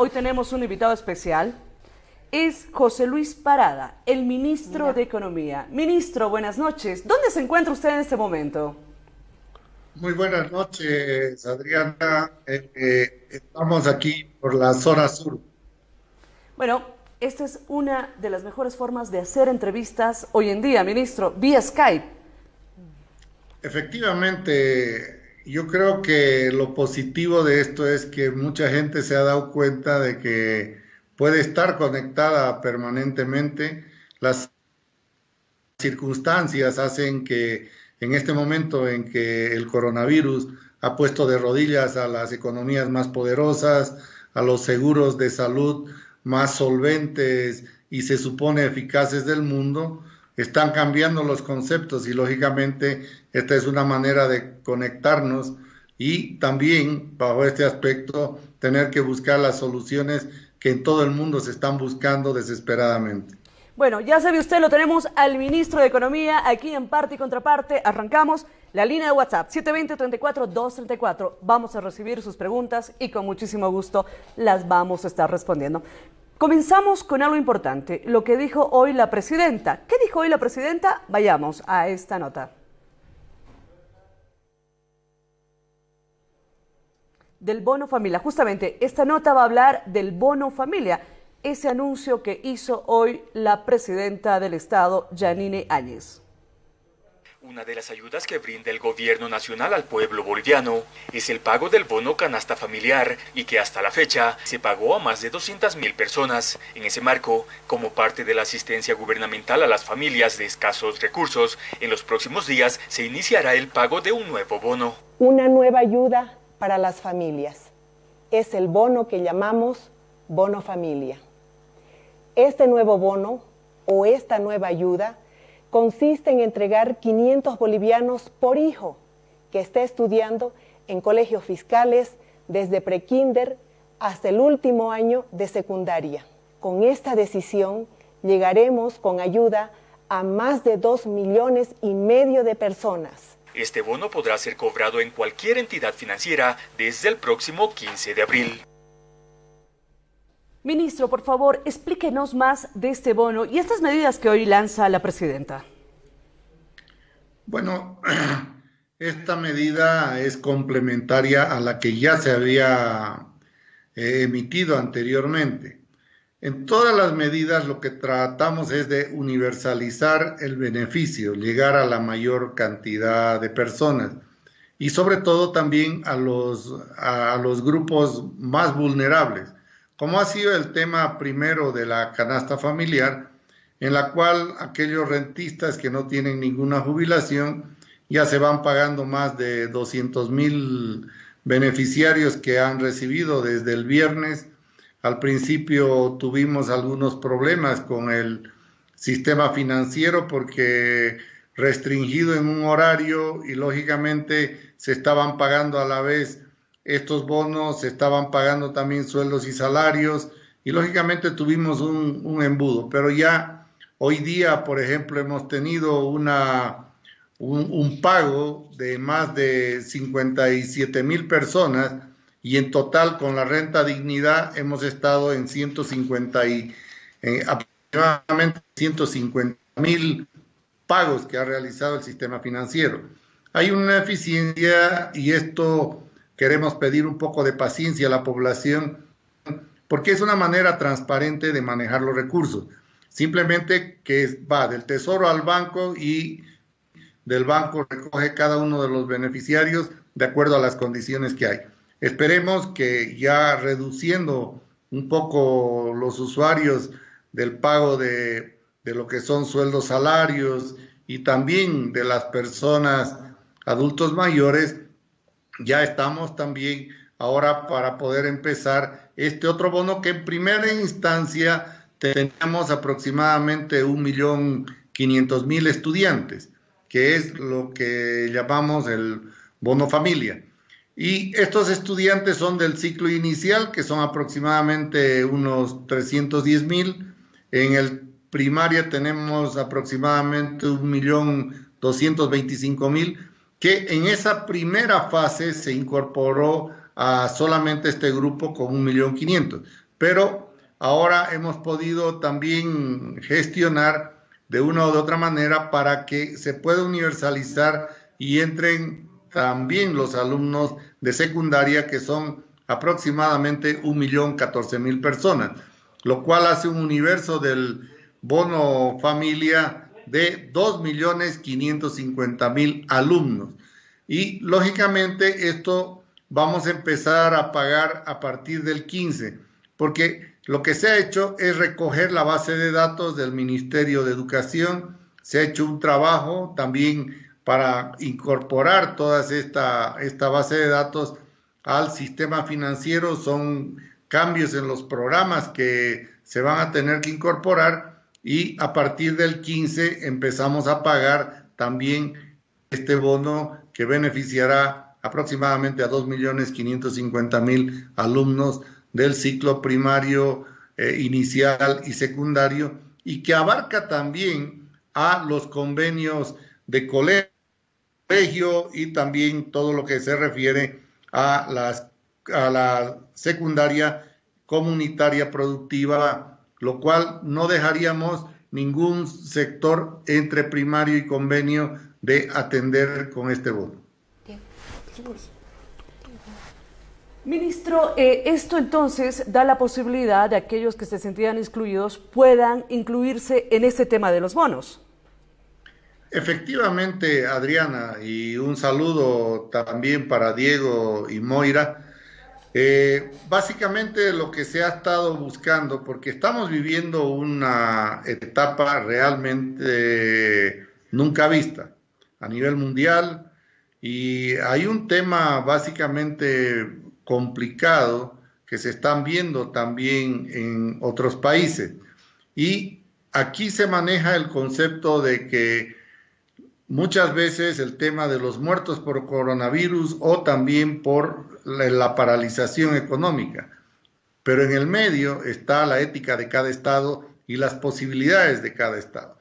hoy tenemos un invitado especial. Es José Luis Parada, el ministro de Economía. Ministro, buenas noches. ¿Dónde se encuentra usted en este momento? Muy buenas noches, Adriana. Eh, eh, estamos aquí por la zona sur. Bueno, esta es una de las mejores formas de hacer entrevistas hoy en día, ministro, vía Skype. Efectivamente, yo creo que lo positivo de esto es que mucha gente se ha dado cuenta de que puede estar conectada permanentemente. Las circunstancias hacen que en este momento en que el coronavirus ha puesto de rodillas a las economías más poderosas, a los seguros de salud más solventes y se supone eficaces del mundo, están cambiando los conceptos y lógicamente esta es una manera de conectarnos y también bajo este aspecto tener que buscar las soluciones que en todo el mundo se están buscando desesperadamente. Bueno, ya sabe usted, lo tenemos al ministro de Economía aquí en parte y contraparte. Arrancamos la línea de WhatsApp 720-34-234. Vamos a recibir sus preguntas y con muchísimo gusto las vamos a estar respondiendo. Comenzamos con algo importante, lo que dijo hoy la presidenta. ¿Qué dijo hoy la presidenta? Vayamos a esta nota. Del bono familia. Justamente, esta nota va a hablar del bono familia ese anuncio que hizo hoy la presidenta del Estado, Janine Áñez. Una de las ayudas que brinda el gobierno nacional al pueblo boliviano es el pago del bono canasta familiar y que hasta la fecha se pagó a más de 200.000 personas. En ese marco, como parte de la asistencia gubernamental a las familias de escasos recursos, en los próximos días se iniciará el pago de un nuevo bono. Una nueva ayuda para las familias. Es el bono que llamamos bono familia. Este nuevo bono o esta nueva ayuda consiste en entregar 500 bolivianos por hijo que esté estudiando en colegios fiscales desde prekinder hasta el último año de secundaria. Con esta decisión llegaremos con ayuda a más de 2 millones y medio de personas. Este bono podrá ser cobrado en cualquier entidad financiera desde el próximo 15 de abril. Ministro, por favor, explíquenos más de este bono y estas medidas que hoy lanza la presidenta. Bueno, esta medida es complementaria a la que ya se había eh, emitido anteriormente. En todas las medidas lo que tratamos es de universalizar el beneficio, llegar a la mayor cantidad de personas y sobre todo también a los, a los grupos más vulnerables como ha sido el tema primero de la canasta familiar, en la cual aquellos rentistas que no tienen ninguna jubilación ya se van pagando más de 200 mil beneficiarios que han recibido desde el viernes. Al principio tuvimos algunos problemas con el sistema financiero porque restringido en un horario y lógicamente se estaban pagando a la vez estos bonos, estaban pagando también sueldos y salarios y lógicamente tuvimos un, embudo, pero ya hoy día, por ejemplo, hemos tenido una, un, pago de más de 57 mil personas y en total con la renta dignidad hemos estado en 150 y eh, aproximadamente 150 mil pagos que ha realizado el sistema financiero. Hay una eficiencia y esto queremos pedir un poco de paciencia a la población, porque es una manera transparente de manejar los recursos. Simplemente que va del tesoro al banco y del banco recoge cada uno de los beneficiarios de acuerdo a las condiciones que hay. Esperemos que ya reduciendo un poco los usuarios del pago de, de lo que son sueldos salarios y también de las personas adultos mayores, ya estamos también ahora para poder empezar este otro bono que en primera instancia teníamos aproximadamente 1.500.000 estudiantes, que es lo que llamamos el bono familia. Y estos estudiantes son del ciclo inicial, que son aproximadamente unos 310.000. En el primaria tenemos aproximadamente 1.225.000 que en esa primera fase se incorporó a solamente este grupo con un millón quinientos. pero ahora hemos podido también gestionar de una u otra manera para que se pueda universalizar y entren también los alumnos de secundaria, que son aproximadamente 1.014.000 personas, lo cual hace un universo del bono familia de 2.550.000 alumnos. Y lógicamente esto vamos a empezar a pagar a partir del 15, porque lo que se ha hecho es recoger la base de datos del Ministerio de Educación, se ha hecho un trabajo también para incorporar toda esta, esta base de datos al sistema financiero, son cambios en los programas que se van a tener que incorporar y a partir del 15 empezamos a pagar también este bono que beneficiará aproximadamente a 2.550.000 alumnos del ciclo primario, eh, inicial y secundario, y que abarca también a los convenios de colegio y también todo lo que se refiere a, las, a la secundaria comunitaria productiva, lo cual no dejaríamos ningún sector entre primario y convenio de atender con este voto. Ministro, eh, esto entonces da la posibilidad de aquellos que se sentían excluidos puedan incluirse en este tema de los bonos. Efectivamente, Adriana, y un saludo también para Diego y Moira. Eh, básicamente lo que se ha estado buscando, porque estamos viviendo una etapa realmente nunca vista a nivel mundial y hay un tema básicamente complicado que se están viendo también en otros países. Y aquí se maneja el concepto de que muchas veces el tema de los muertos por coronavirus o también por la, paralización económica. Pero en el medio está la ética de cada estado y las posibilidades de cada estado.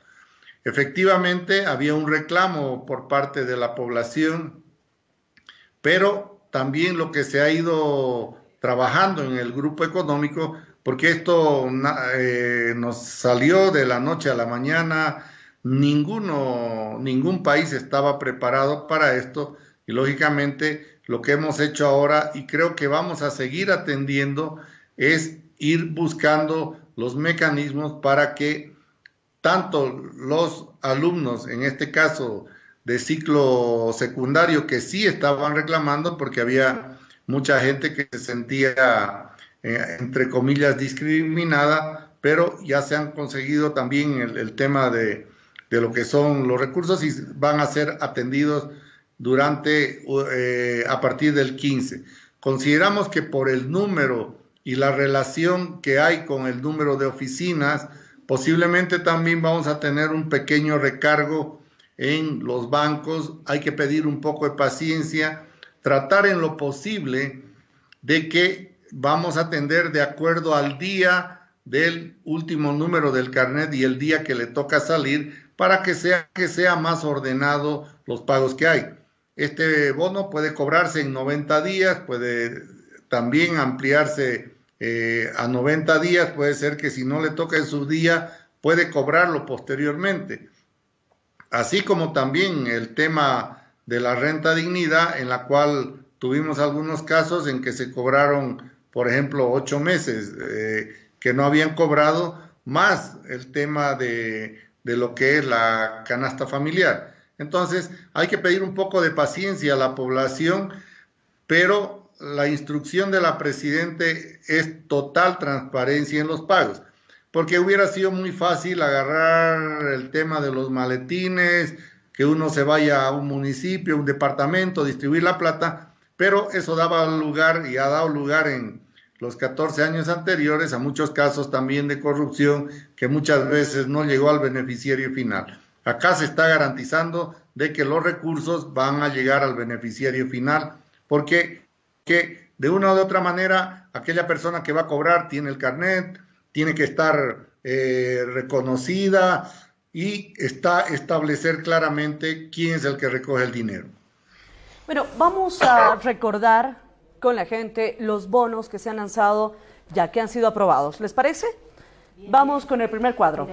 Efectivamente, había un reclamo por parte de la población, pero también lo que se ha ido trabajando en el grupo económico, porque esto eh, nos salió de la noche a la mañana, ninguno, ningún país estaba preparado para esto y lógicamente lo que hemos hecho ahora y creo que vamos a seguir atendiendo es ir buscando los mecanismos para que tanto los alumnos, en este caso de ciclo secundario, que sí estaban reclamando porque había mucha gente que se sentía, eh, entre comillas, discriminada, pero ya se han conseguido también el, tema de, lo que son los recursos y van a ser atendidos durante, eh, a partir del 15. Consideramos que por el número y la relación que hay con el número de oficinas, Posiblemente también vamos a tener un pequeño recargo en los bancos. Hay que pedir un poco de paciencia, tratar en lo posible de que vamos a atender de acuerdo al día del último número del carnet y el día que le toca salir para que sea, que sea más ordenado los pagos que hay. Este bono puede cobrarse en 90 días, puede también ampliarse eh, a 90 días, puede ser que si no le toca en su día, puede cobrarlo posteriormente. Así como también el tema de la renta dignidad, en la cual tuvimos algunos casos en que se cobraron, por ejemplo, ocho meses eh, que no habían cobrado, más el tema de, de lo que es la canasta familiar. Entonces, hay que pedir un poco de paciencia a la población, pero la instrucción de la Presidente es total transparencia en los pagos, porque hubiera sido muy fácil agarrar el tema de los maletines, que uno se vaya a un municipio, un departamento, distribuir la plata, pero eso daba lugar y ha dado lugar en los 14 años anteriores a muchos casos también de corrupción que muchas veces no llegó al beneficiario final. Acá se está garantizando de que los recursos van a llegar al beneficiario final, porque que de una u otra manera aquella persona que va a cobrar tiene el carnet, tiene que estar eh, reconocida y está establecer claramente quién es el que recoge el dinero. Bueno, vamos a recordar con la gente los bonos que se han lanzado ya que han sido aprobados. ¿Les parece? Vamos con el primer cuadro.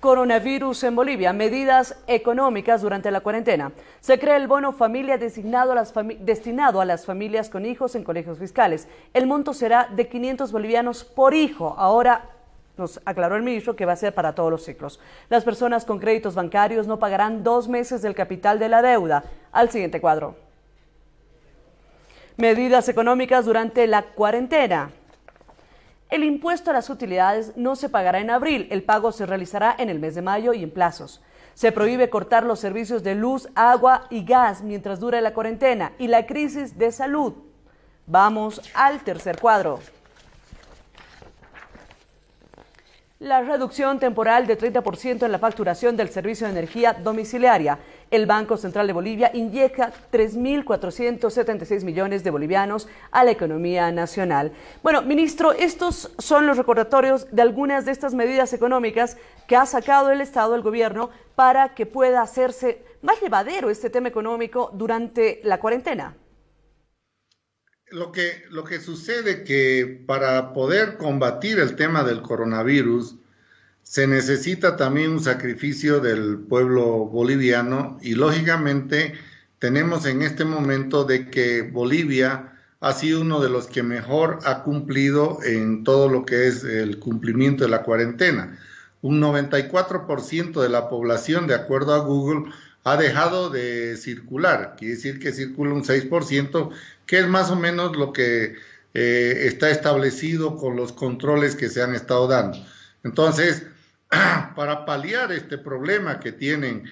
Coronavirus en Bolivia, medidas económicas durante la cuarentena. Se crea el bono familia destinado a, las destinado a las familias con hijos en colegios fiscales. El monto será de 500 bolivianos por hijo. Ahora nos aclaró el ministro que va a ser para todos los ciclos. Las personas con créditos bancarios no pagarán dos meses del capital de la deuda. Al siguiente cuadro. Medidas económicas durante la cuarentena. El impuesto a las utilidades no se pagará en abril, el pago se realizará en el mes de mayo y en plazos. Se prohíbe cortar los servicios de luz, agua y gas mientras dure la cuarentena y la crisis de salud. Vamos al tercer cuadro. La reducción temporal de 30% en la facturación del servicio de energía domiciliaria. El Banco Central de Bolivia inyecta 3.476 millones de bolivianos a la economía nacional. Bueno, ministro, estos son los recordatorios de algunas de estas medidas económicas que ha sacado el Estado, el gobierno, para que pueda hacerse más llevadero este tema económico durante la cuarentena. Lo que, lo que sucede que para poder combatir el tema del coronavirus se necesita también un sacrificio del pueblo boliviano y lógicamente tenemos en este momento de que Bolivia ha sido uno de los que mejor ha cumplido en todo lo que es el cumplimiento de la cuarentena. Un 94% de la población, de acuerdo a Google, ha dejado de circular. Quiere decir que circula un 6%, que es más o menos lo que eh, está establecido con los controles que se han estado dando. Entonces, para paliar este problema que tienen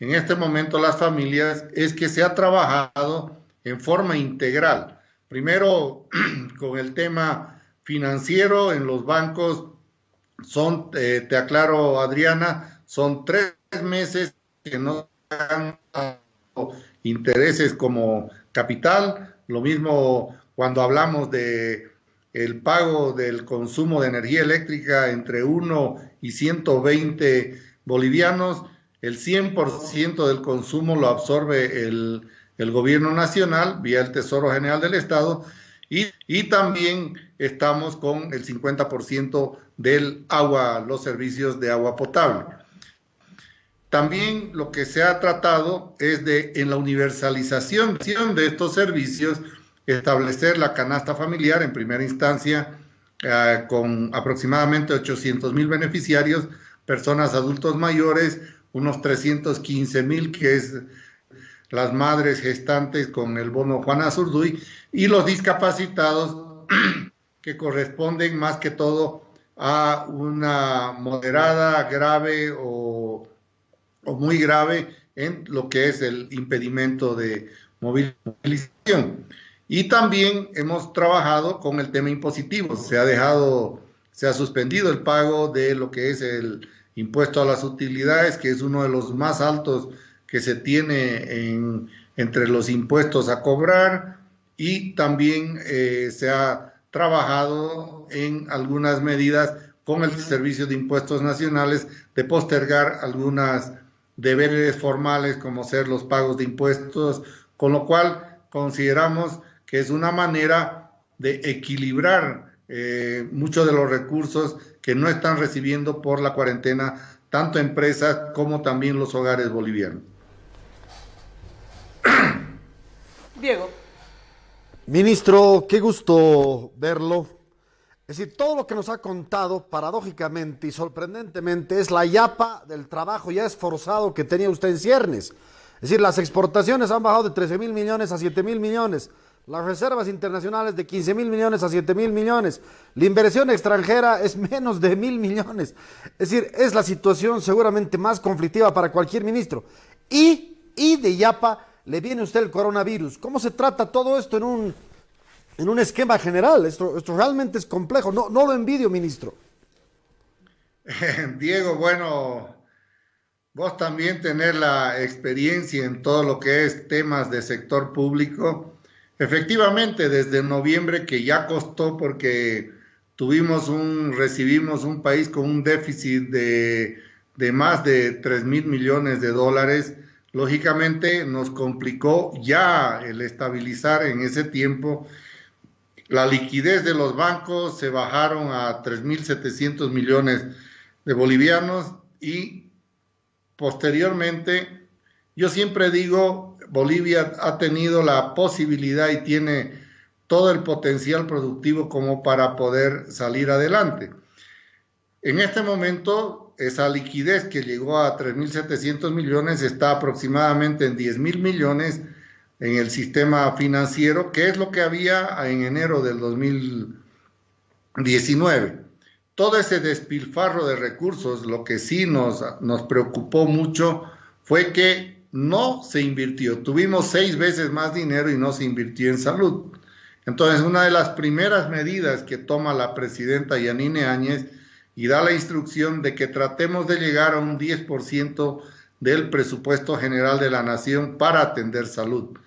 en este momento las familias, es que se ha trabajado en forma integral. Primero, con el tema financiero en los bancos, son, eh, te aclaro Adriana, son tres meses que no han intereses como capital, lo mismo cuando hablamos de el pago del consumo de energía eléctrica entre 1 y 120 bolivianos, el 100% del consumo lo absorbe el, el, gobierno nacional vía el Tesoro General del Estado y, y también estamos con el 50% del agua, los servicios de agua potable. También lo que se ha tratado es de, en la universalización de estos servicios, establecer la canasta familiar en primera instancia eh, con aproximadamente 800 mil beneficiarios, personas adultos mayores, unos 315 mil que es las madres gestantes con el bono Juana Zurduy y los discapacitados que corresponden más que todo a una moderada, grave o, o muy grave en lo que es el impedimento de movilización. Y también hemos trabajado con el tema impositivo. Se ha dejado, se ha suspendido el pago de lo que es el impuesto a las utilidades, que es uno de los más altos que se tiene en, entre los impuestos a cobrar. Y también eh, se ha trabajado en algunas medidas con el Servicio de Impuestos Nacionales de postergar algunas deberes formales como ser los pagos de impuestos, con lo cual consideramos que es una manera de equilibrar eh, muchos de los recursos que no están recibiendo por la cuarentena, tanto empresas como también los hogares bolivianos. Diego. Ministro, qué gusto verlo. Es decir, todo lo que nos ha contado, paradójicamente y sorprendentemente, es la yapa del trabajo ya esforzado que tenía usted en ciernes. Es decir, las exportaciones han bajado de 13 mil millones a 7 mil millones las reservas internacionales de 15 mil millones a 7 mil millones. La inversión extranjera es menos de mil millones. Es decir, es la situación seguramente más conflictiva para cualquier ministro. Y, y de Yapa le viene usted el coronavirus. ¿Cómo se trata todo esto en un, en un esquema general? Esto, esto realmente es complejo. No, no lo envidio, ministro. Diego, bueno, vos también tener la experiencia en todo lo que es temas de sector público Efectivamente, desde noviembre que ya costó porque tuvimos un, recibimos un país con un déficit de, de más de 3 mil millones de dólares, lógicamente nos complicó ya el estabilizar en ese tiempo. La liquidez de los bancos se bajaron a 3.700 millones de bolivianos y posteriormente, yo siempre digo, Bolivia ha tenido la posibilidad y tiene todo el potencial productivo como para poder salir adelante. En este momento, esa liquidez que llegó a 3.700 millones está aproximadamente en 10.000 millones en el sistema financiero, que es lo que había en enero del 2019. Todo ese despilfarro de recursos, lo que sí nos, nos preocupó mucho fue que no se invirtió. Tuvimos seis veces más dinero y no se invirtió en salud. Entonces, una de las primeras medidas que toma la presidenta Yanine Áñez y da la instrucción de que tratemos de llegar a un 10% del presupuesto general de la nación para atender salud.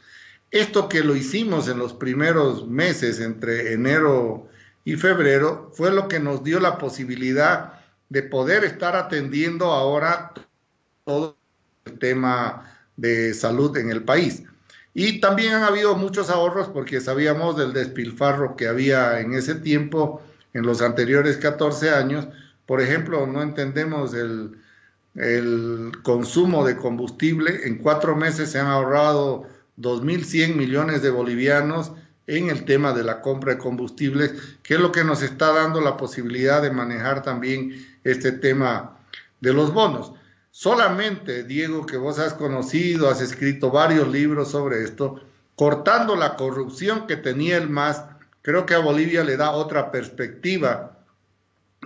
Esto que lo hicimos en los primeros meses, entre enero y febrero, fue lo que nos dio la posibilidad de poder estar atendiendo ahora todo el tema de salud en el país. Y también han habido muchos ahorros porque sabíamos del despilfarro que había en ese tiempo, en los anteriores 14 años. Por ejemplo, no entendemos el, el consumo de combustible. En cuatro meses se han ahorrado 2.100 millones de bolivianos en el tema de la compra de combustibles, que es lo que nos está dando la posibilidad de manejar también este tema de los bonos. Solamente, Diego, que vos has conocido, has escrito varios libros sobre esto, cortando la corrupción que tenía el MAS, creo que a Bolivia le da otra perspectiva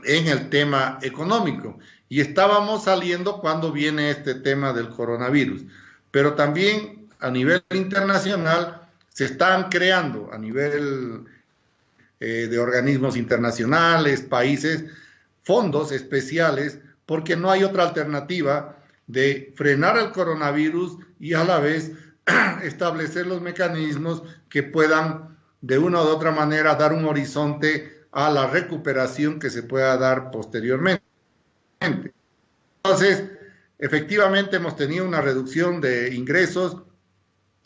en el tema económico. Y estábamos saliendo cuando viene este tema del coronavirus. Pero también a nivel internacional se están creando, a nivel eh, de organismos internacionales, países, fondos especiales, porque no hay otra alternativa de frenar el coronavirus y a la vez establecer los mecanismos que puedan de una u otra manera dar un horizonte a la recuperación que se pueda dar posteriormente. Entonces, efectivamente hemos tenido una reducción de ingresos,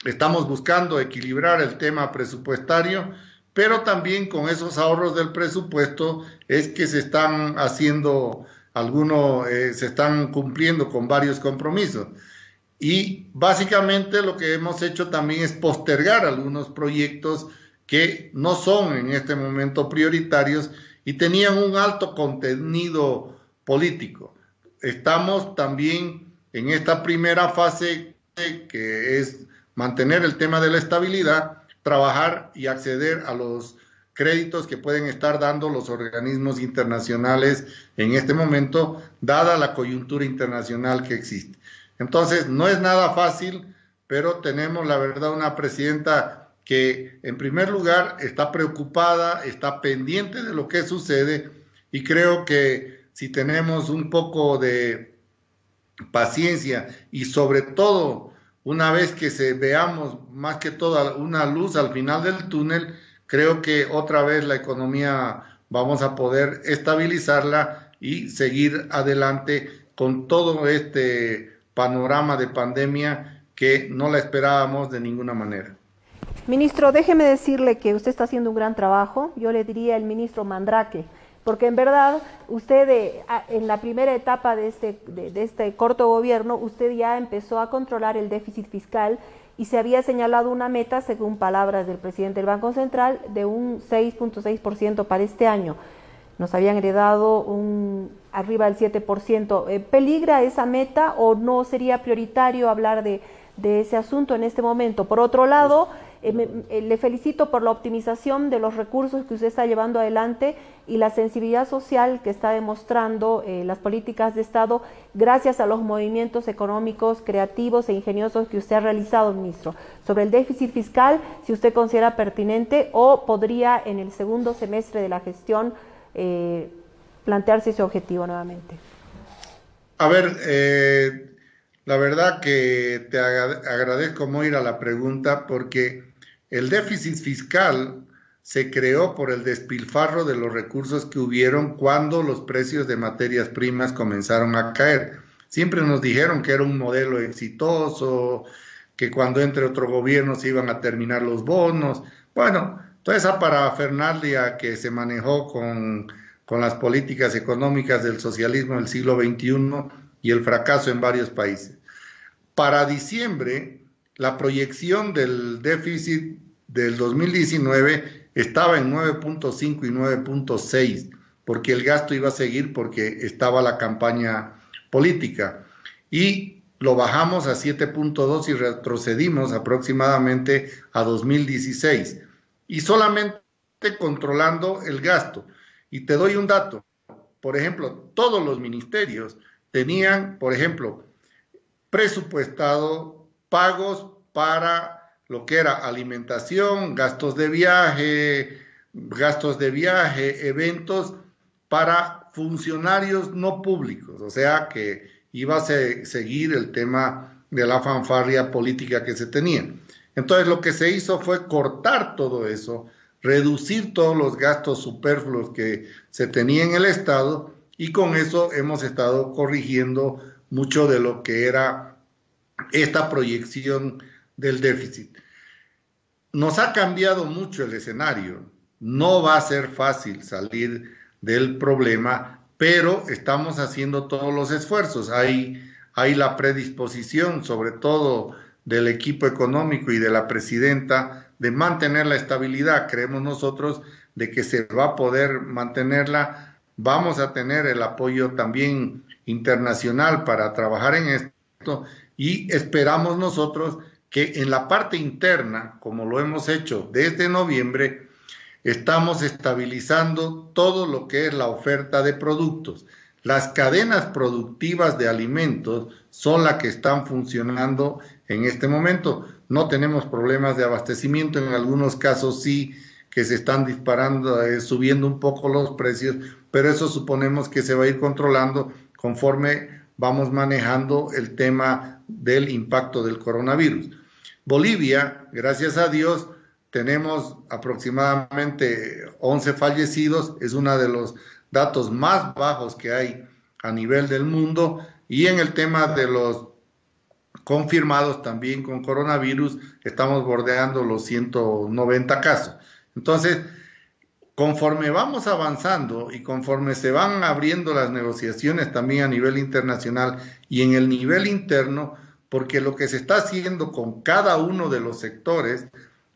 Estamos buscando equilibrar el tema presupuestario, pero también con esos ahorros del presupuesto es que se están haciendo algunos, eh, se están cumpliendo con varios compromisos. Y básicamente lo que hemos hecho también es postergar algunos proyectos que no son en este momento prioritarios y tenían un alto contenido político. Estamos también en esta primera fase que es mantener el tema de la estabilidad, trabajar y acceder a los créditos que pueden estar dando los organismos internacionales en este momento, dada la coyuntura internacional que existe. Entonces, no es nada fácil, pero tenemos, la verdad, una presidenta que, en primer lugar, está preocupada, está pendiente de lo que sucede y creo que si tenemos un poco de paciencia y sobre todo una vez que se veamos más que todo una luz al final del túnel, creo que otra vez la economía vamos a poder estabilizarla y seguir adelante con todo este panorama de pandemia que no la esperábamos de ninguna manera. Ministro, déjeme decirle que usted está haciendo un gran trabajo. Yo le diría el ministro Mandrake porque en verdad usted eh, en la primera etapa de este, de, este corto gobierno, usted ya empezó a controlar el déficit fiscal y se había señalado una meta, según palabras del presidente del Banco Central, de un 6.6% para este año. Nos habían heredado un arriba del 7%. Eh, ¿Peligra esa meta o no sería prioritario hablar de, de ese asunto en este momento? Por otro lado, eh, eh, le felicito por la optimización de los recursos que usted está llevando adelante y la sensibilidad social que está demostrando eh, las políticas de Estado gracias a los movimientos económicos creativos e ingeniosos que usted ha realizado, ministro. Sobre el déficit fiscal, si usted considera pertinente o podría en el segundo semestre de la gestión plantearse ese objetivo nuevamente. A ver, la verdad que te agradezco muy a la pregunta porque el déficit fiscal se creó por el despilfarro de los recursos que hubieron cuando los precios de materias primas comenzaron a caer. Siempre nos dijeron que era un modelo exitoso, que cuando entre otro gobierno se iban a terminar los bonos. Bueno, toda esa parafernalia que se manejó con, con las políticas económicas del socialismo del siglo XXI y el fracaso en varios países. Para diciembre, la proyección del déficit del 2019 estaba en 9.5 y 9.6, porque el gasto iba a seguir porque estaba la campaña política. Y lo bajamos a 7.2 y retrocedimos aproximadamente a 2016. Y solamente controlando el gasto. Y te doy un dato. Por ejemplo, todos los ministerios tenían, por ejemplo, presupuestado pagos para lo que era alimentación, gastos de viaje, gastos de viaje, eventos para funcionarios no públicos, o sea que iba a seguir el tema de la fanfarria política que se tenía. Entonces lo que se hizo fue cortar todo eso, reducir todos los gastos superfluos que se tenía en el Estado y con eso hemos estado corrigiendo mucho de lo que era esta proyección del déficit. Nos ha cambiado mucho el escenario. No va a ser fácil salir del problema, pero estamos haciendo todos los esfuerzos. Hay, hay la predisposición, sobre todo del equipo económico y de la presidenta, de mantener la estabilidad. Creemos nosotros de que se va a poder mantenerla. Vamos a tener el apoyo también internacional para trabajar en esto y esperamos nosotros que en la parte interna, como lo hemos hecho desde noviembre, estamos estabilizando todo lo que es la oferta de productos. Las cadenas productivas de alimentos son las que están funcionando en este momento. No tenemos problemas de abastecimiento, en algunos casos sí que se están disparando, eh, subiendo un poco los precios, pero eso suponemos que se va a ir controlando conforme vamos manejando el tema del impacto del coronavirus. Bolivia, gracias a Dios, tenemos aproximadamente 11 fallecidos, es uno de los datos más bajos que hay a nivel del mundo y en el tema de los confirmados también con coronavirus estamos bordeando los 190 casos. Entonces, conforme vamos avanzando y conforme se van abriendo las negociaciones también a nivel internacional y en el nivel interno, porque lo que se está haciendo con cada uno de los sectores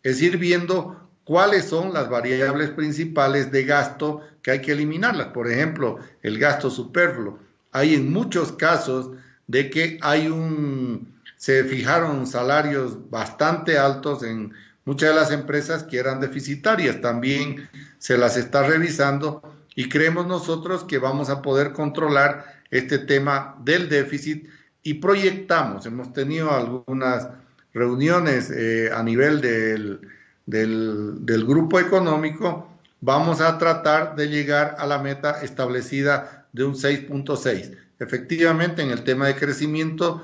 es ir viendo cuáles son las variables principales de gasto que hay que eliminarlas. Por ejemplo, el gasto superfluo. Hay en muchos casos de que hay un, se fijaron salarios bastante altos en muchas de las empresas que eran deficitarias. También se las está revisando y creemos nosotros que vamos a poder controlar este tema del déficit y proyectamos, hemos tenido algunas reuniones eh, a nivel del, del, grupo económico, vamos a tratar de llegar a la meta establecida de un 6.6. Efectivamente, en el tema de crecimiento,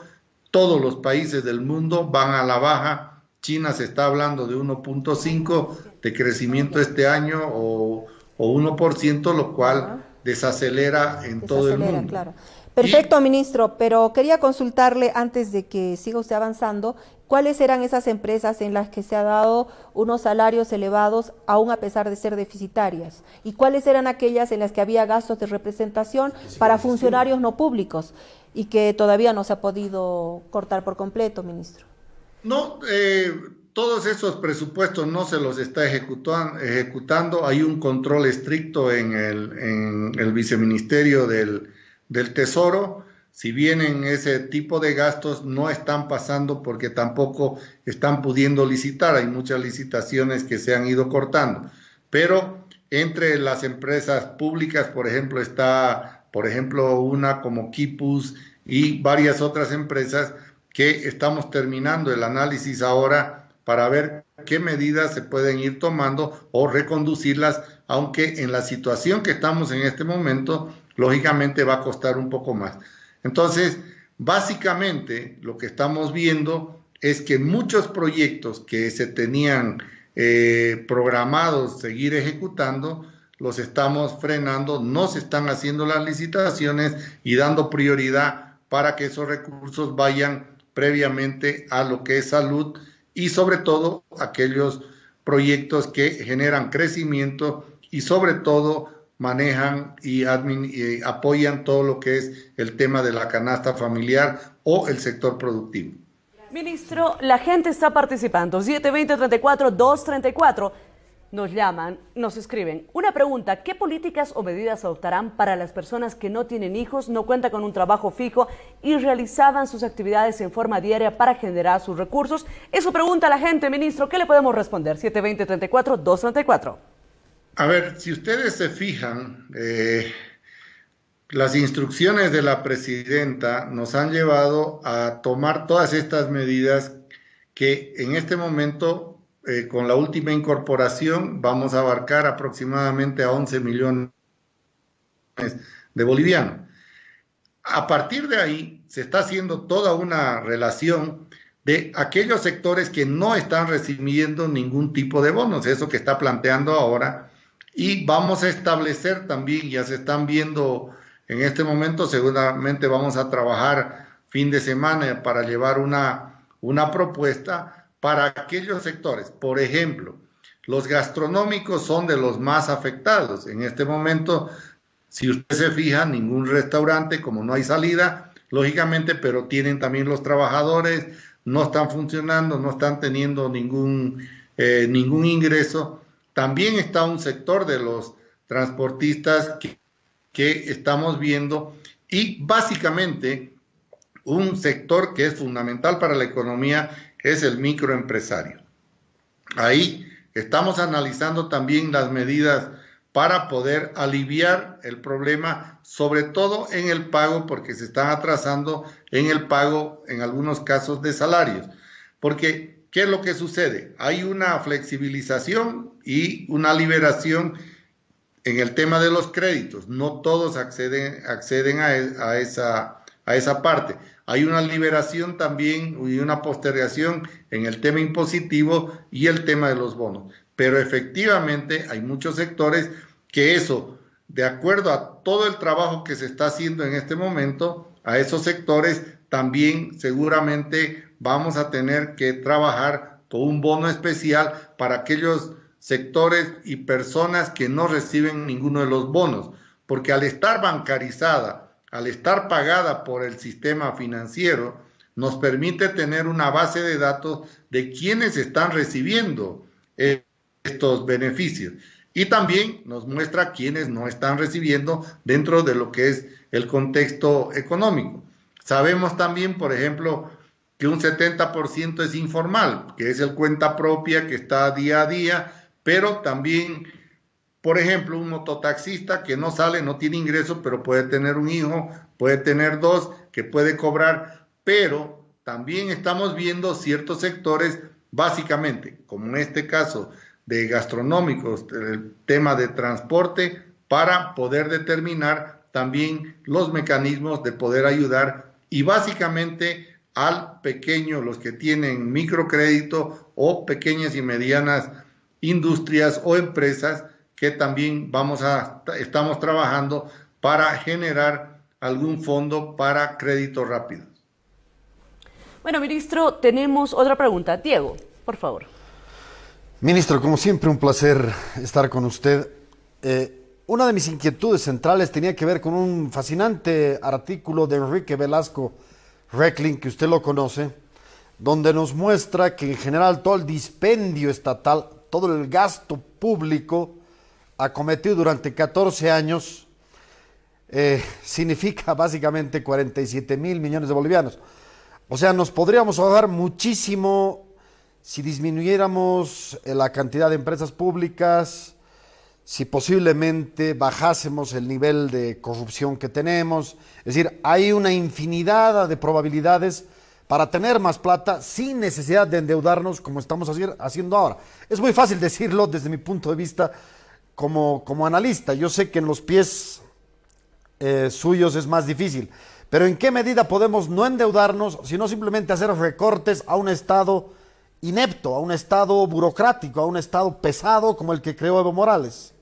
todos los países del mundo van a la baja. China se está hablando de 1.5 de crecimiento este año o, o 1%, lo cual desacelera en todo el mundo. Claro. Perfecto, ministro, pero quería consultarle antes de que siga usted avanzando, ¿cuáles eran esas empresas en las que se ha dado unos salarios elevados aún a pesar de ser deficitarias? ¿Y cuáles eran aquellas en las que había gastos de representación para funcionarios no públicos y que todavía no se ha podido cortar por completo, ministro? No, eh, todos esos presupuestos no se los está ejecutando, hay un control estricto en el, en el viceministerio del del Tesoro, si vienen ese tipo de gastos, no están pasando porque tampoco están pudiendo licitar. Hay muchas licitaciones que se han ido cortando. Pero entre las empresas públicas, por ejemplo, está, por ejemplo, una como Kipus y varias otras empresas que estamos terminando el análisis ahora para ver qué medidas se pueden ir tomando o reconducirlas, aunque en la situación que estamos en este momento lógicamente va a costar un poco más. Entonces, básicamente lo que estamos viendo es que muchos proyectos que se tenían eh, programados seguir ejecutando, los estamos frenando, no se están haciendo las licitaciones y dando prioridad para que esos recursos vayan previamente a lo que es salud y sobre todo aquellos proyectos que generan crecimiento y sobre todo manejan y, apoyan todo lo que es el tema de la canasta familiar o el sector productivo. Ministro, la gente está participando. 720-34-234 nos llaman, nos escriben. Una pregunta, ¿qué políticas o medidas adoptarán para las personas que no tienen hijos, no cuentan con un trabajo fijo y realizaban sus actividades en forma diaria para generar sus recursos? Eso pregunta la gente, ministro. ¿Qué le podemos responder? 720-34-234. A ver, si ustedes se fijan, eh, las instrucciones de la presidenta nos han llevado a tomar todas estas medidas que en este momento, eh, con la última incorporación, vamos a abarcar aproximadamente a 11 millones de bolivianos. A partir de ahí, se está haciendo toda una relación de aquellos sectores que no están recibiendo ningún tipo de bonos, eso que está planteando ahora y vamos a establecer también, ya se están viendo en este momento, seguramente vamos a trabajar fin de semana para llevar una, una propuesta para aquellos sectores. Por ejemplo, los gastronómicos son de los más afectados. En este momento, si usted se fija, ningún restaurante, como no hay salida, lógicamente, pero tienen también los trabajadores, no están funcionando, no están teniendo ningún, eh, ningún ingreso. También está un sector de los transportistas que, estamos viendo y básicamente un sector que es fundamental para la economía es el microempresario. Ahí estamos analizando también las medidas para poder aliviar el problema, sobre todo en el pago, porque se están atrasando en el pago en algunos casos de salarios. Porque ¿Qué es lo que sucede? Hay una flexibilización y una liberación en el tema de los créditos. No todos acceden, acceden a, e, esa, a esa parte. Hay una liberación también y una postergación en el tema impositivo y el tema de los bonos. Pero efectivamente hay muchos sectores que eso, de acuerdo a todo el trabajo que se está haciendo en este momento, a esos sectores también seguramente vamos a tener que trabajar con un bono especial para aquellos sectores y personas que no reciben ninguno de los bonos, porque al estar bancarizada, al estar pagada por el sistema financiero, nos permite tener una base de datos de quienes están recibiendo estos beneficios. Y también nos muestra quienes no están recibiendo dentro de lo que es el contexto económico. Sabemos también, por ejemplo, que un 70% es informal, que es el cuenta propia que está día a día, pero también, por ejemplo, un mototaxista que no sale, no tiene ingreso, pero puede tener un hijo, puede tener dos, que puede cobrar, pero también estamos viendo ciertos sectores, básicamente, como en este caso de gastronómicos, el tema de transporte, para poder determinar también los mecanismos de poder ayudar y básicamente al pequeño, los que tienen microcrédito o pequeñas y medianas industrias o empresas que también vamos a, estamos trabajando para generar algún fondo para créditos rápidos. Bueno, ministro, tenemos otra pregunta. Diego, por favor. Ministro, como siempre, un placer estar con usted. Eh, una de mis inquietudes centrales tenía que ver con un fascinante artículo de Enrique Velasco Reckling, que usted lo conoce, donde nos muestra que en general todo el dispendio estatal, todo el gasto público acometido durante 14 años eh, significa básicamente 47 mil millones de bolivianos. O sea, nos podríamos ahorrar muchísimo si disminuyéramos eh, la cantidad de empresas públicas, si posiblemente bajásemos el nivel de corrupción que tenemos. Es decir, hay una infinidad de probabilidades para tener más plata sin necesidad de endeudarnos como estamos haciendo ahora. Es muy fácil decirlo desde mi punto de vista como, como analista. Yo sé que en los pies eh, suyos es más difícil, pero ¿en qué medida podemos no endeudarnos, sino simplemente hacer recortes a un Estado inepto, a un Estado burocrático, a un Estado pesado como el que creó Evo Morales?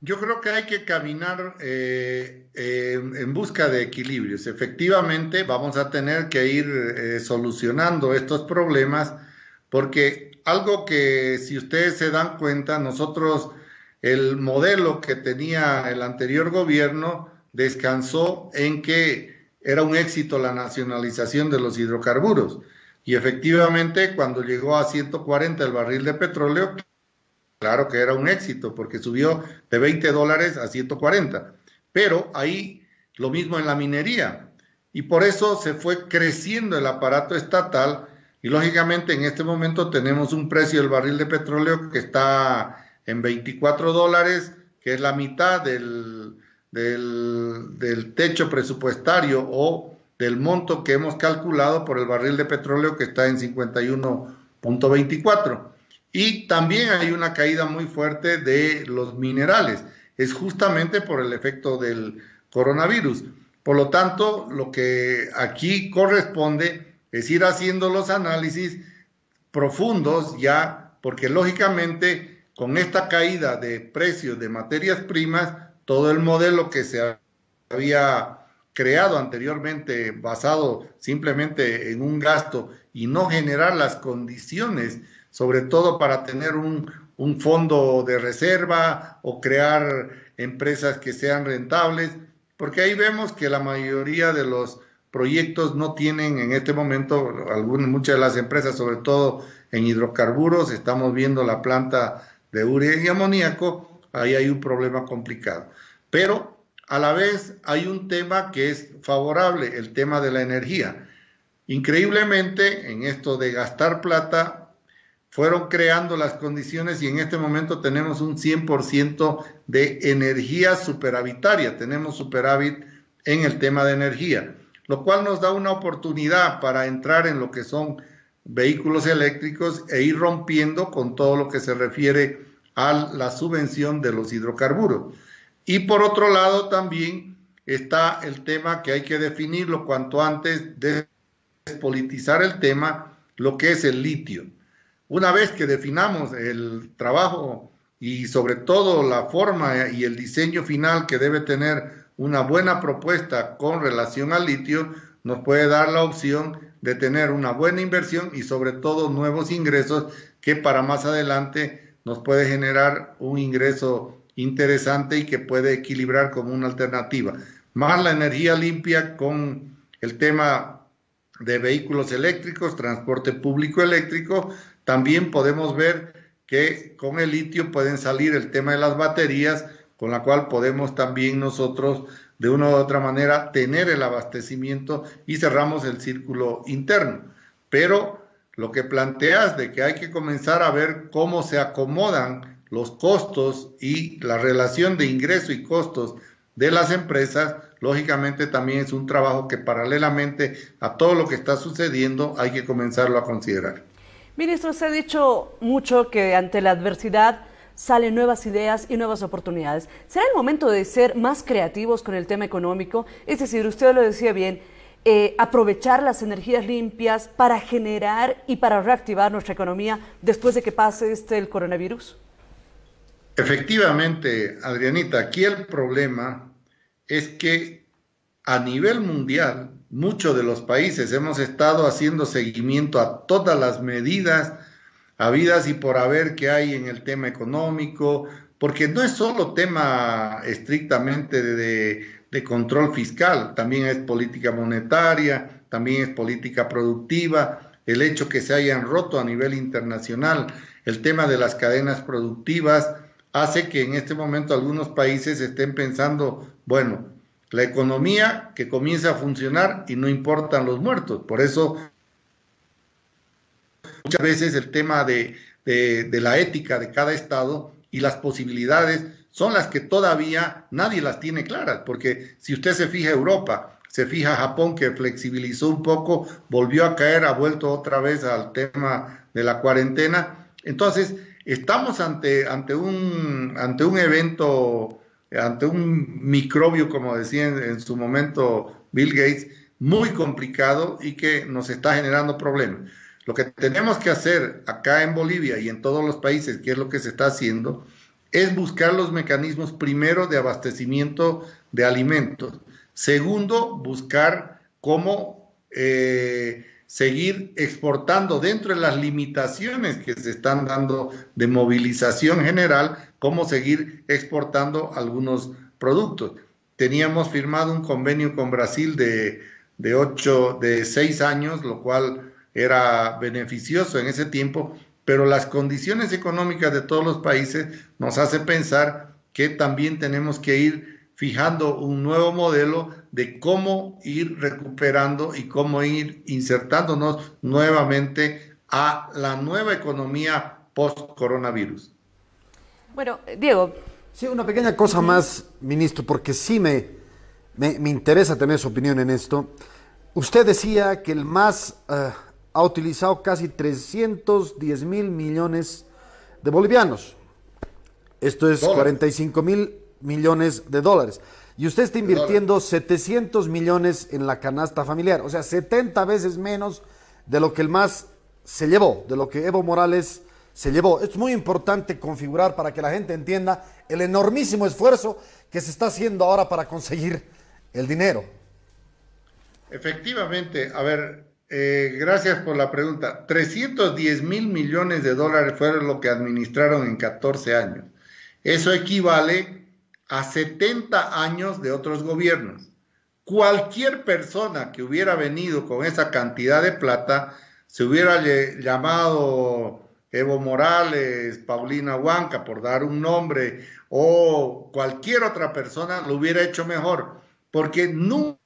Yo creo que hay que caminar eh, en busca de equilibrios. Efectivamente, vamos a tener que ir eh, solucionando estos problemas porque algo que si ustedes se dan cuenta, nosotros el modelo que tenía el anterior gobierno descansó en que era un éxito la nacionalización de los hidrocarburos. Y efectivamente, cuando llegó a 140 el barril de petróleo, claro que era un éxito, porque subió de 20 dólares a 140. Pero ahí lo mismo en la minería. Y por eso se fue creciendo el aparato estatal y lógicamente en este momento tenemos un precio del barril de petróleo que está en 24 dólares, que es la mitad del, del, techo presupuestario o del monto que hemos calculado por el barril de petróleo que está en 51.24. Y también hay una caída muy fuerte de los minerales. Es justamente por el efecto del coronavirus. Por lo tanto, lo que aquí corresponde es ir haciendo los análisis profundos ya, porque lógicamente con esta caída de precios de materias primas, todo el modelo que se había creado anteriormente basado simplemente en un gasto y no generar las condiciones, sobre todo para tener un, un fondo de reserva o crear empresas que sean rentables, porque ahí vemos que la mayoría de los proyectos no tienen en este momento, muchas de las empresas, sobre todo en hidrocarburos, estamos viendo la planta de urea y amoníaco, ahí hay un problema complicado. Pero a la vez hay un tema que es favorable, el tema de la energía. Increíblemente, en esto de gastar plata, fueron creando las condiciones y en este momento tenemos un 100% de energía superavitaria, tenemos superávit en el tema de energía lo cual nos da una oportunidad para entrar en lo que son vehículos eléctricos e ir rompiendo con todo lo que se refiere a la subvención de los hidrocarburos. Y por otro lado también está el tema que hay que definirlo cuanto antes de despolitizar el tema, lo que es el litio. Una vez que definamos el trabajo y sobre todo la forma y el diseño final que debe tener una buena propuesta con relación al litio nos puede dar la opción de tener una buena inversión y sobre todo nuevos ingresos que para más adelante nos puede generar un ingreso interesante y que puede equilibrar como una alternativa. Más la energía limpia con el tema de vehículos eléctricos, transporte público eléctrico, también podemos ver que con el litio pueden salir el tema de las baterías, con la cual podemos también nosotros de una u otra manera tener el abastecimiento y cerramos el círculo interno. Pero lo que planteas de que hay que comenzar a ver cómo se acomodan los costos y la relación de ingreso y costos de las empresas, lógicamente también es un trabajo que paralelamente a todo lo que está sucediendo hay que comenzarlo a considerar. Ministro, se ha dicho mucho que ante la adversidad salen nuevas ideas y nuevas oportunidades. ¿Será el momento de ser más creativos con el tema económico? Es decir, usted lo decía bien, eh, aprovechar las energías limpias para generar y para reactivar nuestra economía después de que pase este el coronavirus? Efectivamente, Adrianita, aquí el problema es que a nivel mundial, muchos de los países. Hemos estado haciendo seguimiento a todas las medidas habidas y por haber que hay en el tema económico, porque no es solo tema estrictamente de, de, control fiscal, también es política monetaria, también es política productiva, el hecho que se hayan roto a nivel internacional el tema de las cadenas productivas hace que en este momento algunos países estén pensando, bueno, la economía que comienza a funcionar y no importan los muertos. Por eso muchas veces el tema de, la ética de cada estado y las posibilidades son las que todavía nadie las tiene claras, porque si usted se fija Europa, se fija Japón que flexibilizó un poco, volvió a caer, ha vuelto otra vez al tema de la cuarentena. Entonces, estamos ante, ante, un, ante un evento, ante un microbio, como decía en su momento Bill Gates, muy complicado y que nos está generando problemas. Lo que tenemos que hacer acá en Bolivia y en todos los países, que es lo que se está haciendo, es buscar los mecanismos primero de abastecimiento de alimentos. Segundo, buscar cómo eh, seguir exportando dentro de las limitaciones que se están dando de movilización general, cómo seguir exportando algunos productos. Teníamos firmado un convenio con Brasil de, de, ocho, de seis años, lo cual era beneficioso en ese tiempo, pero las condiciones económicas de todos los países nos hace pensar que también tenemos que ir fijando un nuevo modelo de cómo ir recuperando y cómo ir insertándonos nuevamente a la nueva economía post-coronavirus. Bueno, Diego. Sí, una pequeña cosa más, ministro, porque sí me, me, interesa tener su opinión en esto. Usted decía que el MAS eh, ha utilizado casi 310 mil millones de bolivianos. Esto es 45 mil millones de dólares. Y usted está invirtiendo 700 millones en la canasta familiar, o sea, 70 veces menos de lo que el MAS se llevó, de lo que Evo Morales se llevó. Es muy importante configurar para que la gente entienda el enormísimo esfuerzo que se está haciendo ahora para conseguir el dinero. Efectivamente, a ver, eh, gracias por la pregunta. 310 mil millones de dólares fueron lo que administraron en 14 años. Eso equivale a 70 años de otros gobiernos. Cualquier persona que hubiera venido con esa cantidad de plata se hubiera llamado Evo Morales, Paulina Huanca, por dar un nombre, o cualquier otra persona lo hubiera hecho mejor, porque nunca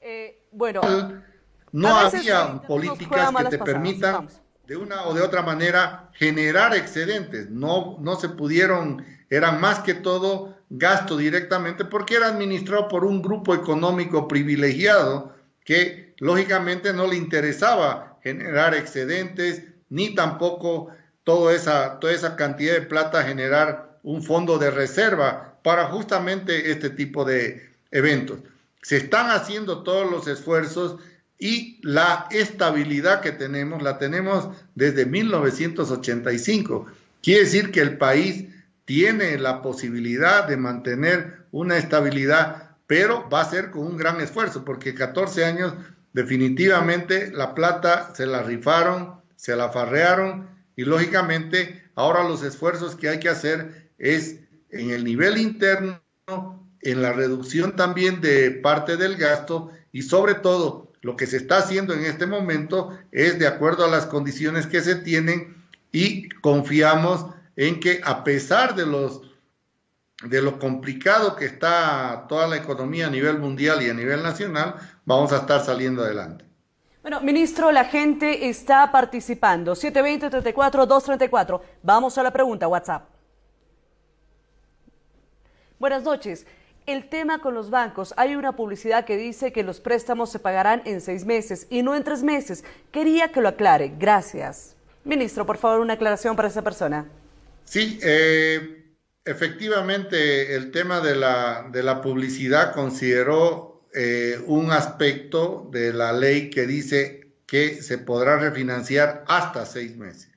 eh, bueno, no había políticas que te permitan de una o de otra manera generar excedentes. No, no se pudieron, eran más que todo gasto directamente porque era administrado por un grupo económico privilegiado que lógicamente no le interesaba generar excedentes ni tampoco toda esa, toda esa cantidad de plata generar un fondo de reserva para justamente este tipo de eventos. Se están haciendo todos los esfuerzos y la estabilidad que tenemos la tenemos desde 1985. Quiere decir que el país tiene la posibilidad de mantener una estabilidad, pero va a ser con un gran esfuerzo, porque 14 años definitivamente la plata se la rifaron, se la farrearon y lógicamente ahora los esfuerzos que hay que hacer es en el nivel interno, en la reducción también de parte del gasto y sobre todo lo que se está haciendo en este momento es de acuerdo a las condiciones que se tienen y confiamos en que a pesar de los de lo complicado que está toda la economía a nivel mundial y a nivel nacional, vamos a estar saliendo adelante. Bueno, ministro, la gente está participando. 720-34-234. Vamos a la pregunta, WhatsApp. Buenas noches el tema con los bancos. Hay una publicidad que dice que los préstamos se pagarán en seis meses y no en tres meses. Quería que lo aclare. Gracias. Ministro, por favor, una aclaración para esa persona. Sí, eh, efectivamente, el tema de la, publicidad consideró eh, un aspecto de la ley que dice que se podrá refinanciar hasta seis meses.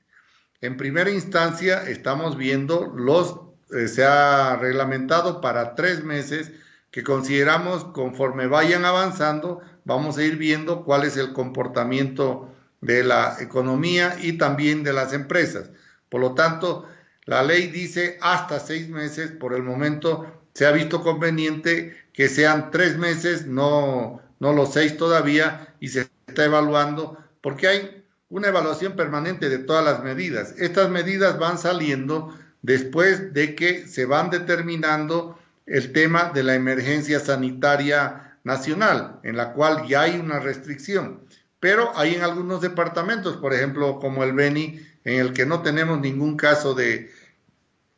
En primera instancia, estamos viendo los eh, se ha reglamentado para tres meses que consideramos conforme vayan avanzando, vamos a ir viendo cuál es el comportamiento de la economía y también de las empresas. Por lo tanto, la ley dice hasta seis meses, por el momento se ha visto conveniente que sean tres meses, no, no los seis todavía, y se está evaluando, porque hay una evaluación permanente de todas las medidas. Estas medidas van saliendo después de que se van determinando el tema de la emergencia sanitaria nacional, en la cual ya hay una restricción. Pero hay en algunos departamentos, por ejemplo, como el Beni, en el que no tenemos ningún caso de,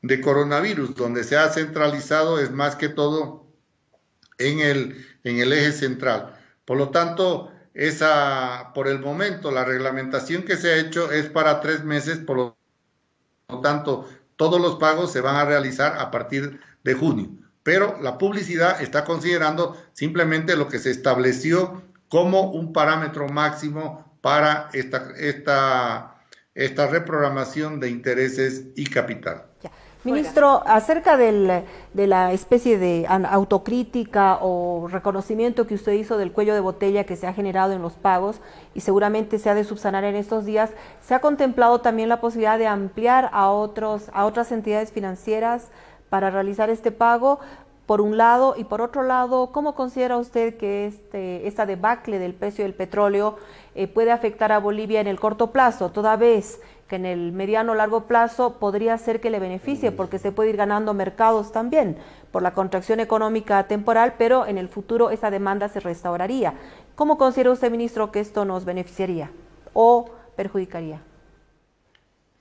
de coronavirus, donde se ha centralizado es más que todo en el, en el eje central. Por lo tanto, esa, por el momento, la reglamentación que se ha hecho es para tres meses, por lo tanto, todos los pagos se van a realizar a partir de junio. Pero la publicidad está considerando simplemente lo que se estableció como un parámetro máximo para esta, esta, esta reprogramación de intereses y capital. Ministro, acerca del, de la especie de autocrítica o reconocimiento que usted hizo del cuello de botella que se ha generado en los pagos y seguramente se ha de subsanar en estos días, ¿se ha contemplado también la posibilidad de ampliar a, otros, a otras entidades financieras para realizar este pago? Por un lado, y por otro lado, ¿cómo considera usted que este, esta debacle del precio del petróleo eh, puede afectar a Bolivia en el corto plazo, toda vez que en el mediano o largo plazo podría ser que le beneficie porque se puede ir ganando mercados también por la contracción económica temporal, pero en el futuro esa demanda se restauraría. ¿Cómo considera usted, ministro, que esto nos beneficiaría o perjudicaría?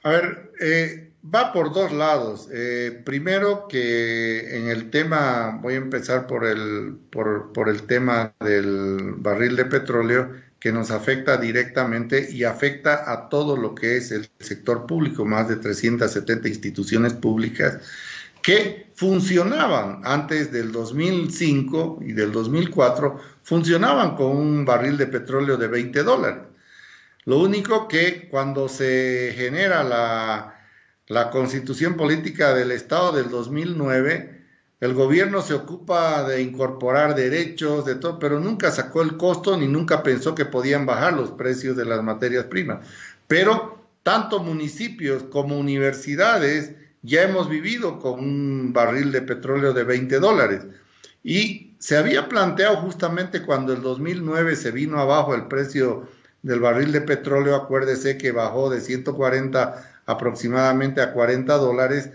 A ver, eh, va por dos lados. Eh, primero que en el tema, voy a empezar por el, por, por el tema del barril de petróleo, que nos afecta directamente y afecta a todo lo que es el sector público, más de 370 instituciones públicas que funcionaban antes del 2005 y del 2004, funcionaban con un barril de petróleo de 20 dólares. Lo único que cuando se genera la, la constitución política del Estado del 2009, el gobierno se ocupa de incorporar derechos, de todo, pero nunca sacó el costo ni nunca pensó que podían bajar los precios de las materias primas. Pero tanto municipios como universidades ya hemos vivido con un barril de petróleo de 20 dólares. Y se había planteado justamente cuando el 2009 se vino abajo el precio del barril de petróleo, acuérdese que bajó de 140 aproximadamente a 40 dólares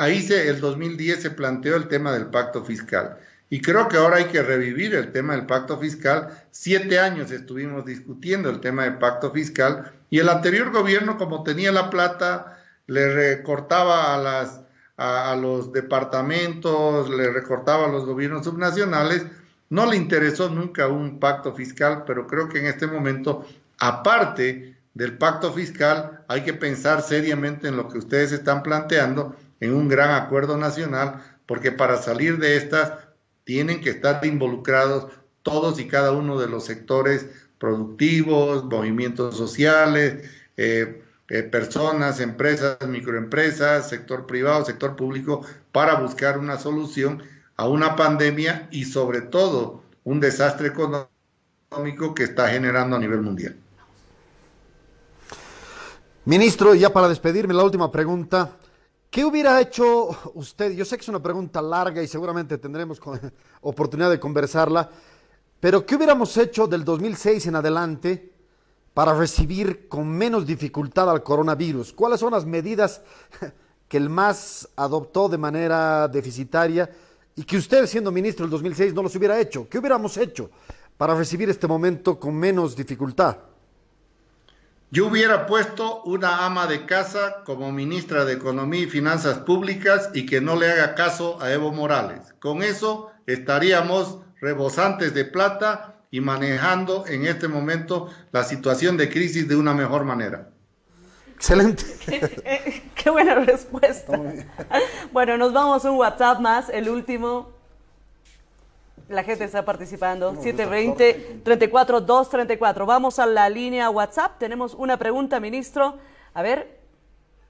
ahí se, el 2010 se planteó el tema del pacto fiscal. Y creo que ahora hay que revivir el tema del pacto fiscal. Siete años estuvimos discutiendo el tema del pacto fiscal y el anterior gobierno, como tenía la plata, le recortaba a, las, a, los departamentos, le recortaba a los gobiernos subnacionales. No le interesó nunca un pacto fiscal, pero creo que en este momento, aparte del pacto fiscal, hay que pensar seriamente en lo que ustedes están planteando en un gran acuerdo nacional, porque para salir de estas tienen que estar involucrados todos y cada uno de los sectores productivos, movimientos sociales, eh, eh, personas, empresas, microempresas, sector privado, sector público, para buscar una solución a una pandemia y sobre todo un desastre económico que está generando a nivel mundial. Ministro, ya para despedirme, la última pregunta. ¿Qué hubiera hecho usted? Yo sé que es una pregunta larga y seguramente tendremos oportunidad de conversarla, pero ¿qué hubiéramos hecho del 2006 en adelante para recibir con menos dificultad al coronavirus? ¿Cuáles son las medidas que el MAS adoptó de manera deficitaria y que usted, siendo ministro del 2006, no los hubiera hecho? ¿Qué hubiéramos hecho para recibir este momento con menos dificultad? Yo hubiera puesto una ama de casa como ministra de Economía y Finanzas Públicas y que no le haga caso a Evo Morales. Con eso estaríamos rebosantes de plata y manejando en este momento la situación de crisis de una mejor manera. Excelente. Qué buena respuesta. Bueno, nos vamos a un WhatsApp más, el último. La gente está participando. 720-34-234. Vamos a la línea WhatsApp. Tenemos una pregunta, ministro. A ver,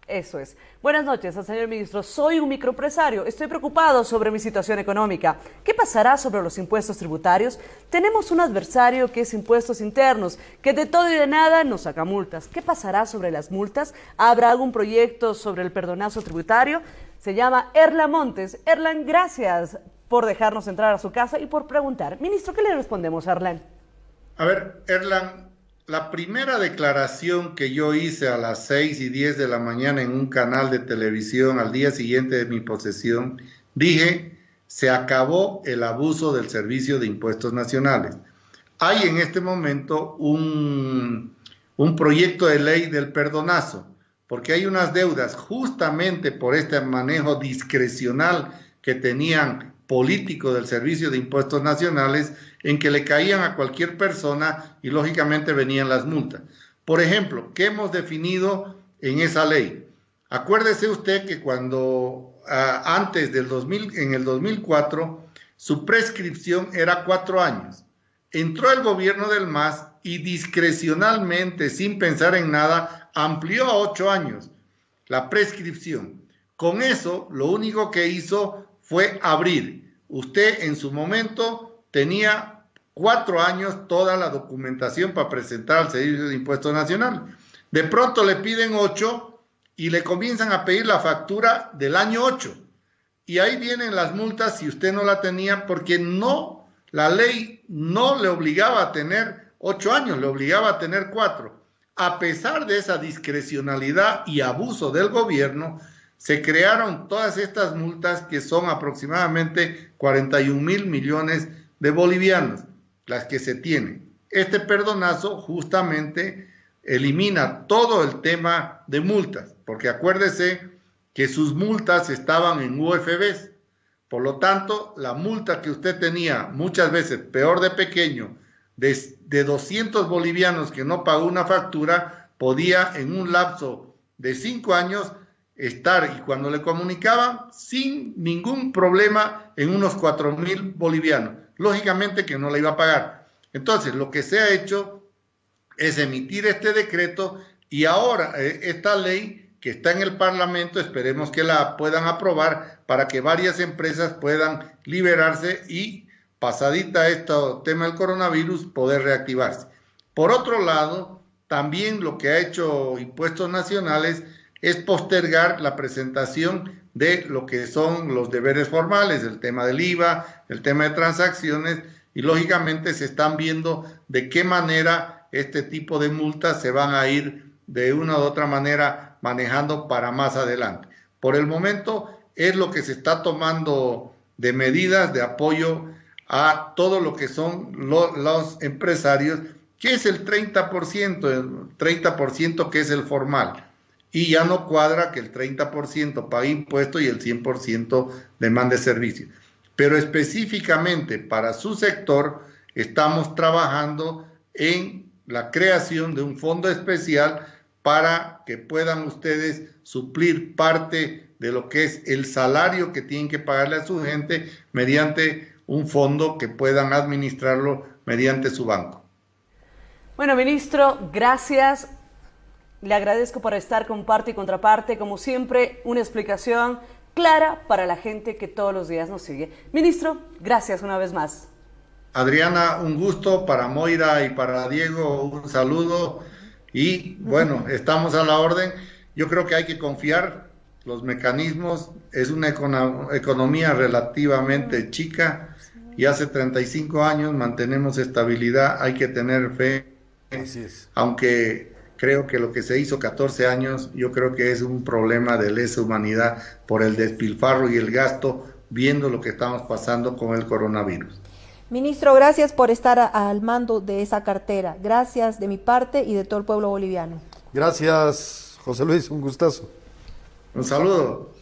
eso es. Buenas noches, señor ministro. Soy un microempresario. Estoy preocupado sobre mi situación económica. ¿Qué pasará sobre los impuestos tributarios? Tenemos un adversario que es impuestos internos, que de todo y de nada nos saca multas. ¿Qué pasará sobre las multas? ¿Habrá algún proyecto sobre el perdonazo tributario? Se llama Erlan Montes. Erlan, gracias por dejarnos entrar a su casa y por preguntar. Ministro, ¿qué le respondemos a Erlan? A ver, Erlan, la primera declaración que yo hice a las 6 y 10 de la mañana en un canal de televisión al día siguiente de mi posesión, dije, se acabó el abuso del servicio de impuestos nacionales. Hay en este momento un, un proyecto de ley del perdonazo, porque hay unas deudas justamente por este manejo discrecional que tenían político del Servicio de Impuestos Nacionales en que le caían a cualquier persona y lógicamente venían las multas. Por ejemplo, ¿qué hemos definido en esa ley? Acuérdese usted que cuando ah, antes del 2000, en el 2004, su prescripción era cuatro años. Entró el gobierno del MAS y discrecionalmente, sin pensar en nada, amplió a ocho años la prescripción. con eso lo único que hizo fue abrir. Usted en su momento tenía cuatro años toda la documentación para presentar al Servicio de Impuesto Nacional. De pronto le piden ocho y le comienzan a pedir la factura del año ocho. Y ahí vienen las multas si usted no la tenía porque no, la ley no le obligaba a tener ocho años, le obligaba a tener cuatro. A pesar de esa discrecionalidad y abuso del gobierno, se crearon todas estas multas que son aproximadamente 41 mil millones de bolivianos, las que se tienen. Este perdonazo justamente elimina todo el tema de multas, porque acuérdese que sus multas estaban en UFBs. Por lo tanto, la multa que usted tenía muchas veces, peor de pequeño, de, de 200 bolivianos que no pagó una factura, podía en un lapso de cinco años estar y cuando le comunicaban sin ningún problema en unos cuatro mil bolivianos. Lógicamente que no le iba a pagar. Entonces, lo que se ha hecho es emitir este decreto y ahora eh, esta ley que está en el Parlamento, esperemos que la puedan aprobar para que varias empresas puedan liberarse y pasadita este tema del coronavirus, poder reactivarse. Por otro lado, también lo que ha hecho Impuestos Nacionales es postergar la presentación de lo que son los deberes formales, el tema del IVA, el tema de transacciones, y lógicamente se están viendo de qué manera este tipo de multas se van a ir de una u otra manera manejando para más adelante. Por el momento es lo que se está tomando de medidas de apoyo a todo lo que son los empresarios, que es el 30%, el 30% que es el formal y ya no cuadra que el 30% pague impuestos y el 100% demande servicio. Pero específicamente para su sector estamos trabajando en la creación de un fondo especial para que puedan ustedes suplir parte de lo que es el salario que tienen que pagarle a su gente mediante un fondo que puedan administrarlo mediante su banco. Bueno, ministro, gracias. Le agradezco por estar con parte y contraparte, como siempre, una explicación clara para la gente que todos los días nos sigue. Ministro, gracias una vez más. Adriana, un gusto. Para Moira y para Diego, un saludo. Y bueno, estamos a la orden. Yo creo que hay que confiar. Los mecanismos, es una economía relativamente chica. Y hace 35 años mantenemos estabilidad, hay que tener fe, aunque creo que lo que se hizo 14 años, yo creo que es un problema de lesa humanidad por el despilfarro y el gasto, viendo lo que estamos pasando con el coronavirus. Ministro, gracias por estar al mando de esa cartera. Gracias de mi parte y de todo el pueblo boliviano. Gracias, José Luis, un gustazo. Un saludo.